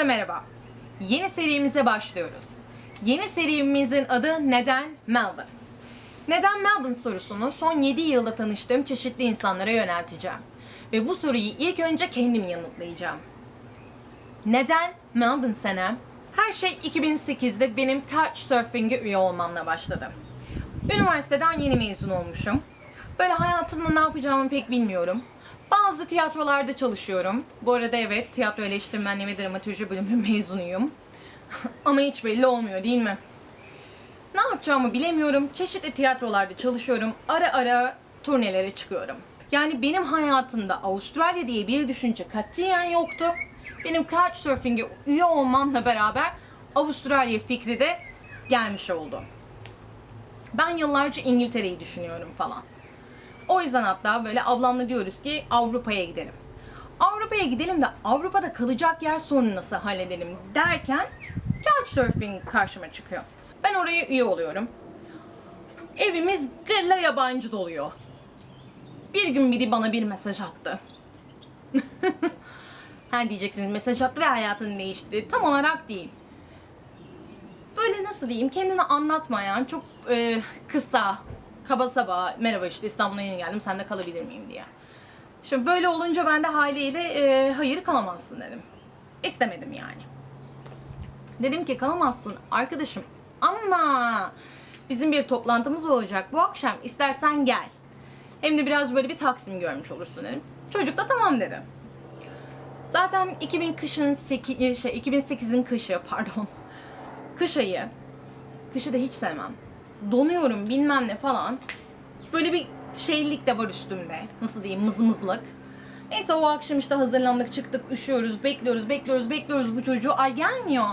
Herkese merhaba. Yeni serimize başlıyoruz. Yeni serimizin adı Neden Melbourne? Neden Melbourne sorusunu son 7 yılda tanıştığım çeşitli insanlara yönelteceğim. Ve bu soruyu ilk önce kendim yanıtlayacağım. Neden Melbourne senem? Her şey 2008'de benim Couchsurfing'e üye olmamla başladı. Üniversiteden yeni mezun olmuşum. Böyle hayatımda ne yapacağımı pek bilmiyorum. Bazı tiyatrolarda çalışıyorum. Bu arada evet, tiyatro eleştirmenliği ve dramaturji bölümü mezunuyum. Ama hiç belli olmuyor değil mi? Ne yapacağımı bilemiyorum. Çeşitli tiyatrolarda çalışıyorum. Ara ara turnelere çıkıyorum. Yani benim hayatımda Avustralya diye bir düşünce katiyen yoktu. Benim Couchsurfing'e üye olmamla beraber Avustralya fikri de gelmiş oldu. Ben yıllarca İngiltere'yi düşünüyorum falan. O yüzden hatta böyle ablamla diyoruz ki Avrupa'ya gidelim. Avrupa'ya gidelim de Avrupa'da kalacak yer sorunu nasıl halledelim derken Couchsurfing karşıma çıkıyor. Ben oraya üye oluyorum. Evimiz gırla yabancı doluyor. Bir gün biri bana bir mesaj attı. ha diyeceksiniz mesaj attı ve hayatın değişti. Tam olarak değil. Böyle nasıl diyeyim kendini anlatmayan çok e, kısa kaba saba merhaba işte İstanbul'a yeni geldim sen de kalabilir miyim diye. Şimdi böyle olunca ben de haliyle e, hayır kalamazsın dedim. İstemedim yani. Dedim ki kalamazsın arkadaşım ama bizim bir toplantımız olacak bu akşam istersen gel. Hem de biraz böyle bir Taksim görmüş olursun dedim. Çocuk da tamam dedi. Zaten 2000 kışın 8, şey 2008'in kışı pardon. Kış ayı. Kışı da hiç sevmem. Donuyorum bilmem ne falan. Böyle bir şeylik de var üstümde. Nasıl diyeyim mızmızlık. Neyse o akşam işte hazırlandık çıktık üşüyoruz bekliyoruz bekliyoruz bekliyoruz bu çocuğu ay gelmiyor.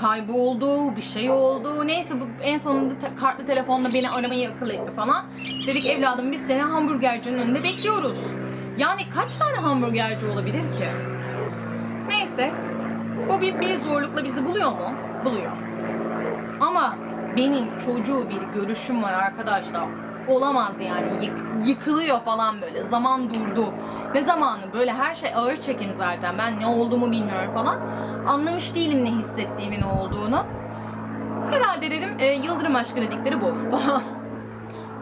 Kayboldu bir şey oldu neyse bu en sonunda te- kartlı telefonla beni aramayı akıl etti falan. Dedik evladım biz seni hamburgercinin önünde bekliyoruz. Yani kaç tane hamburgerci olabilir ki? Neyse bu bir, bir zorlukla bizi buluyor mu? Buluyor. Ama benim çocuğu bir görüşüm var arkadaşlar. Olamaz yani. Yık- yıkılıyor falan böyle. Zaman durdu. Ne zamanı? Böyle her şey ağır çekim zaten. Ben ne olduğumu bilmiyorum falan. Anlamış değilim ne hissettiğimi ne olduğunu. Herhalde dedim e, Yıldırım aşkı dedikleri bu falan.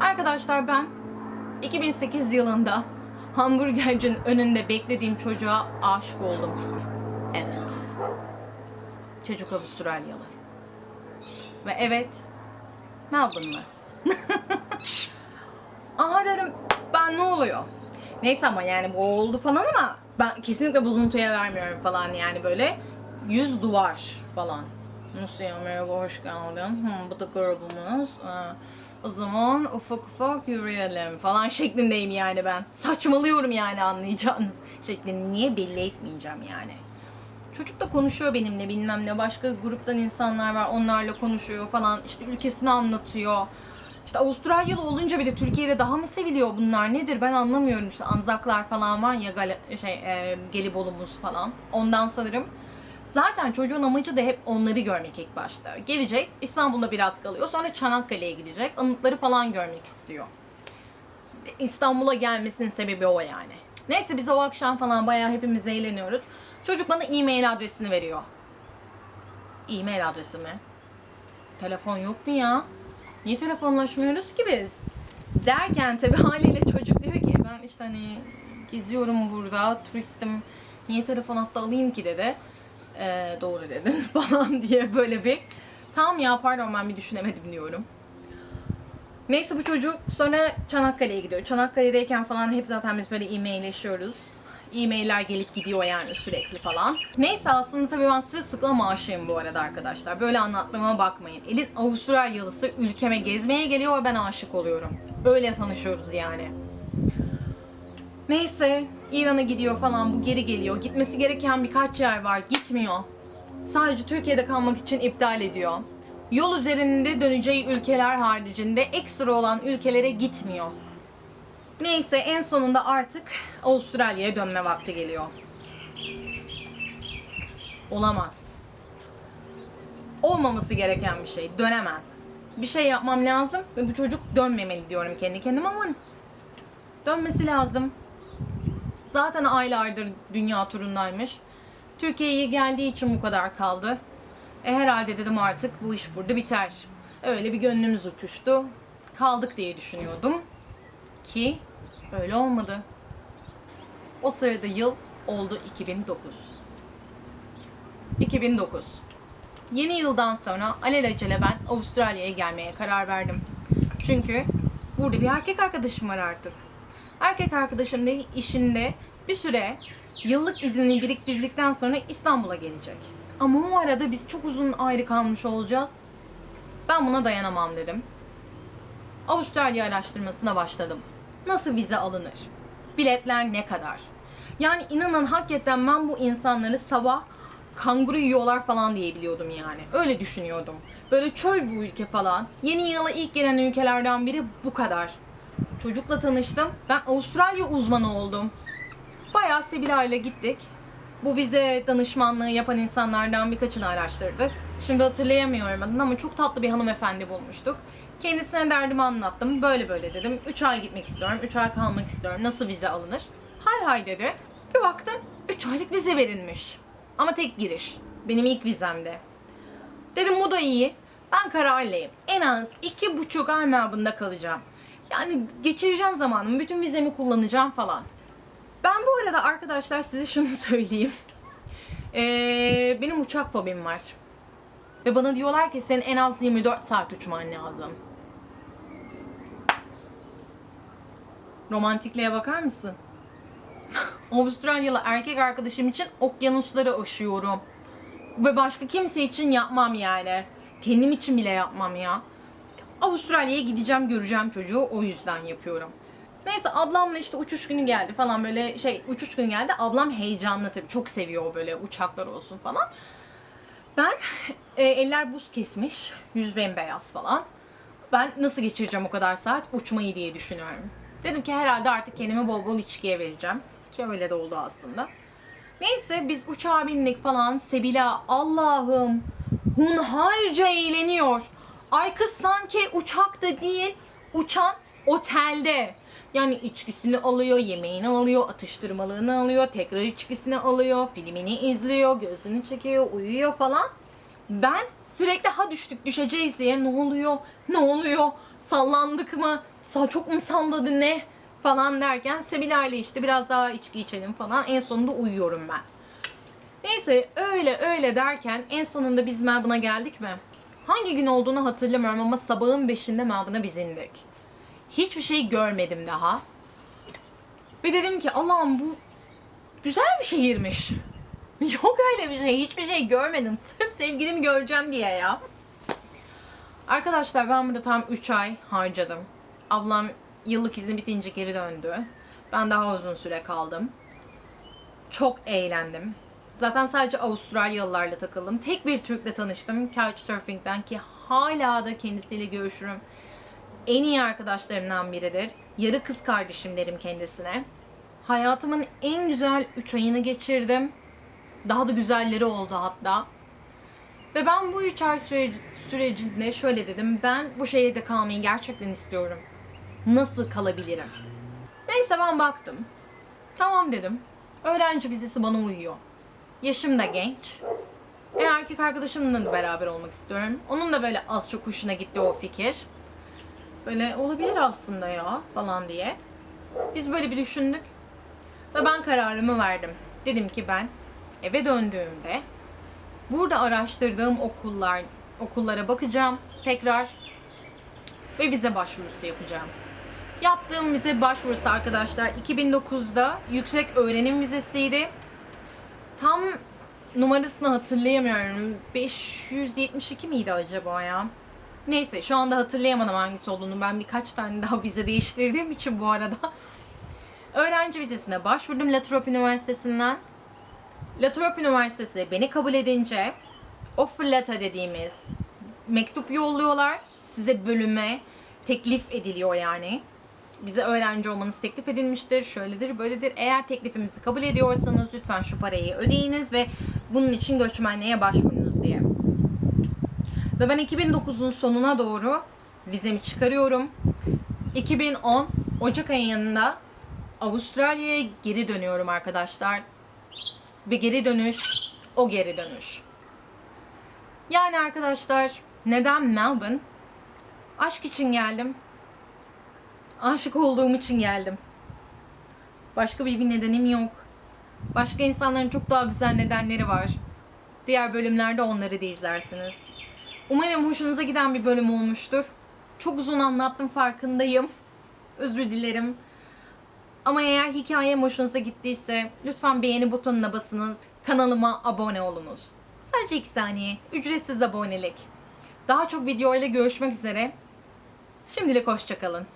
Arkadaşlar ben 2008 yılında hamburgercinin önünde beklediğim çocuğa aşık oldum. Evet. Çocuk Avustralyalı. Ve evet, Melbourne'lı. Aha dedim, ben ne oluyor? Neyse ama yani bu oldu falan ama ben kesinlikle bozuntuya vermiyorum falan yani böyle yüz duvar falan. Nasıl ya merhaba hoş geldin. Hı, bu da grubumuz. Aa, o zaman ufak ufak yürüyelim falan şeklindeyim yani ben. Saçmalıyorum yani anlayacağınız şeklinde. Niye belli etmeyeceğim yani. Çocuk da konuşuyor benimle bilmem ne. Başka gruptan insanlar var onlarla konuşuyor falan. İşte ülkesini anlatıyor. İşte Avustralyalı olunca bile Türkiye'de daha mı seviliyor bunlar nedir ben anlamıyorum. İşte Anzaklar falan var ya Gal- şey, e, Gelibolu'muz falan. Ondan sanırım. Zaten çocuğun amacı da hep onları görmek ilk başta. Gelecek İstanbul'da biraz kalıyor sonra Çanakkale'ye gidecek. Anıtları falan görmek istiyor. İstanbul'a gelmesinin sebebi o yani. Neyse biz o akşam falan bayağı hepimiz eğleniyoruz. Çocuk bana e-mail adresini veriyor. E-mail adresi mi? Telefon yok mu ya? Niye telefonlaşmıyoruz ki biz? Derken tabii haliyle çocuk diyor ki ben işte hani geziyorum burada, turistim. Niye telefon hatta alayım ki dedi. Ee, doğru dedin falan diye böyle bir tamam ya pardon ben bir düşünemedim diyorum. Neyse bu çocuk sonra Çanakkale'ye gidiyor. Çanakkale'deyken falan hep zaten biz böyle e-mailleşiyoruz. E-mailler gelip gidiyor yani sürekli falan. Neyse aslında tabii ben sırılsıklam aşığım bu arada arkadaşlar. Böyle anlattığıma bakmayın. Elin Avustralyalısı ülkeme gezmeye geliyor ve ben aşık oluyorum. Öyle tanışıyoruz yani. Neyse İran'a gidiyor falan bu geri geliyor. Gitmesi gereken birkaç yer var gitmiyor. Sadece Türkiye'de kalmak için iptal ediyor. Yol üzerinde döneceği ülkeler haricinde ekstra olan ülkelere gitmiyor. Neyse en sonunda artık Avustralya'ya dönme vakti geliyor. Olamaz. Olmaması gereken bir şey. Dönemez. Bir şey yapmam lazım ve bu çocuk dönmemeli diyorum kendi kendime ama dönmesi lazım. Zaten aylardır dünya turundaymış. Türkiye'ye geldiği için bu kadar kaldı. E herhalde dedim artık bu iş burada biter. Öyle bir gönlümüz uçuştu. Kaldık diye düşünüyordum. Ki öyle olmadı. O sırada yıl oldu 2009. 2009. Yeni yıldan sonra alelacele ben Avustralya'ya gelmeye karar verdim. Çünkü burada bir erkek arkadaşım var artık. Erkek arkadaşım da işinde bir süre yıllık iznini biriktirdikten sonra İstanbul'a gelecek. Ama o arada biz çok uzun ayrı kalmış olacağız. Ben buna dayanamam dedim. Avustralya araştırmasına başladım. Nasıl vize alınır? Biletler ne kadar? Yani inanın hakikaten ben bu insanları sabah kanguru yiyorlar falan diye biliyordum yani. Öyle düşünüyordum. Böyle çöl bu ülke falan. Yeni yıla ilk gelen ülkelerden biri bu kadar. Çocukla tanıştım. Ben Avustralya uzmanı oldum. Bayağı Sibila ile gittik. Bu vize danışmanlığı yapan insanlardan birkaçını araştırdık. Şimdi hatırlayamıyorum adını ama çok tatlı bir hanımefendi bulmuştuk. Kendisine derdimi anlattım. Böyle böyle dedim. 3 ay gitmek istiyorum. 3 ay kalmak istiyorum. Nasıl vize alınır? Hay hay dedi. Bir baktım 3 aylık vize verilmiş. Ama tek giriş. Benim ilk vizemde. Dedim bu da iyi. Ben kararlıyım. En az iki buçuk ay mabında kalacağım. Yani geçireceğim zamanımı, bütün vizemi kullanacağım falan. Ben bu arada arkadaşlar size şunu söyleyeyim. Ee, benim uçak fobim var. Ve bana diyorlar ki senin en az 24 saat uçman lazım. Romantikliğe bakar mısın? Avustralyalı erkek arkadaşım için okyanusları aşıyorum. Ve başka kimse için yapmam yani. Kendim için bile yapmam ya. Avustralya'ya gideceğim, göreceğim çocuğu. O yüzden yapıyorum. Neyse ablamla işte uçuş günü geldi falan böyle şey uçuş günü geldi. Ablam heyecanlı tabii. Çok seviyor böyle uçaklar olsun falan. Ben e, eller buz kesmiş. Yüz bembeyaz falan. Ben nasıl geçireceğim o kadar saat uçmayı diye düşünüyorum. Dedim ki herhalde artık kendimi bol bol içkiye vereceğim. Ki öyle de oldu aslında. Neyse biz uçağa bindik falan. Sebila Allah'ım hunharca eğleniyor. Ay kız sanki uçakta değil uçan otelde. Yani içkisini alıyor, yemeğini alıyor, atıştırmalığını alıyor, tekrar içkisini alıyor, filmini izliyor, gözünü çekiyor, uyuyor falan. Ben sürekli ha düştük düşeceğiz diye ne oluyor, ne oluyor, sallandık mı, çok mu ne falan derken Sebila ile işte biraz daha içki içelim falan en sonunda uyuyorum ben. Neyse öyle öyle derken en sonunda biz Melbourne'a geldik mi? Hangi gün olduğunu hatırlamıyorum ama sabahın 5'inde Melbourne'a biz indik. Hiçbir şey görmedim daha. Ve dedim ki Allah'ım bu güzel bir şehirmiş. Yok öyle bir şey. Hiçbir şey görmedim. Sırf sevgilimi göreceğim diye ya. Arkadaşlar ben burada tam 3 ay harcadım. Ablam yıllık izni bitince geri döndü. Ben daha uzun süre kaldım. Çok eğlendim. Zaten sadece Avustralyalılarla takıldım. Tek bir Türk'le tanıştım Couchsurfing'den ki hala da kendisiyle görüşürüm. En iyi arkadaşlarımdan biridir. Yarı kız kardeşim derim kendisine. Hayatımın en güzel 3 ayını geçirdim. Daha da güzelleri oldu hatta. Ve ben bu 3 ay süreci, sürecinde şöyle dedim. Ben bu şehirde kalmayı gerçekten istiyorum. Nasıl kalabilirim? Neyse ben baktım. Tamam dedim. Öğrenci vizesi bana uyuyor. Yaşım da genç. E erkek arkadaşımla da beraber olmak istiyorum. Onun da böyle az çok hoşuna gitti o fikir. Böyle olabilir aslında ya falan diye. Biz böyle bir düşündük. Ve ben kararımı verdim. Dedim ki ben eve döndüğümde burada araştırdığım okullar okullara bakacağım tekrar ve vize başvurusu yapacağım. Yaptığım vize başvurusu arkadaşlar 2009'da yüksek öğrenim vizesiydi. Tam numarasını hatırlayamıyorum. 572 miydi acaba ya? Neyse şu anda hatırlayamadım hangisi olduğunu. Ben birkaç tane daha vize değiştirdiğim için bu arada. Öğrenci vizesine başvurdum Latrobe Üniversitesi'nden. Latrobe Üniversitesi beni kabul edince offer letter dediğimiz mektup yolluyorlar. Size bölüme teklif ediliyor yani. Bize öğrenci olmanız teklif edilmiştir. Şöyledir, böyledir. Eğer teklifimizi kabul ediyorsanız lütfen şu parayı ödeyiniz ve bunun için göçmenliğe başvurunuz diye. Ve ben 2009'un sonuna doğru vizemi çıkarıyorum. 2010 Ocak ayında Avustralya'ya geri dönüyorum arkadaşlar. Ve geri dönüş o geri dönüş. Yani arkadaşlar neden Melbourne? Aşk için geldim. Aşık olduğum için geldim. Başka bir, nedenim yok. Başka insanların çok daha güzel nedenleri var. Diğer bölümlerde onları da izlersiniz. Umarım hoşunuza giden bir bölüm olmuştur. Çok uzun anlattım farkındayım. Özür dilerim. Ama eğer hikayem hoşunuza gittiyse lütfen beğeni butonuna basınız. Kanalıma abone olunuz. Sadece 2 saniye. Ücretsiz abonelik. Daha çok videoyla görüşmek üzere. Şimdilik hoşçakalın.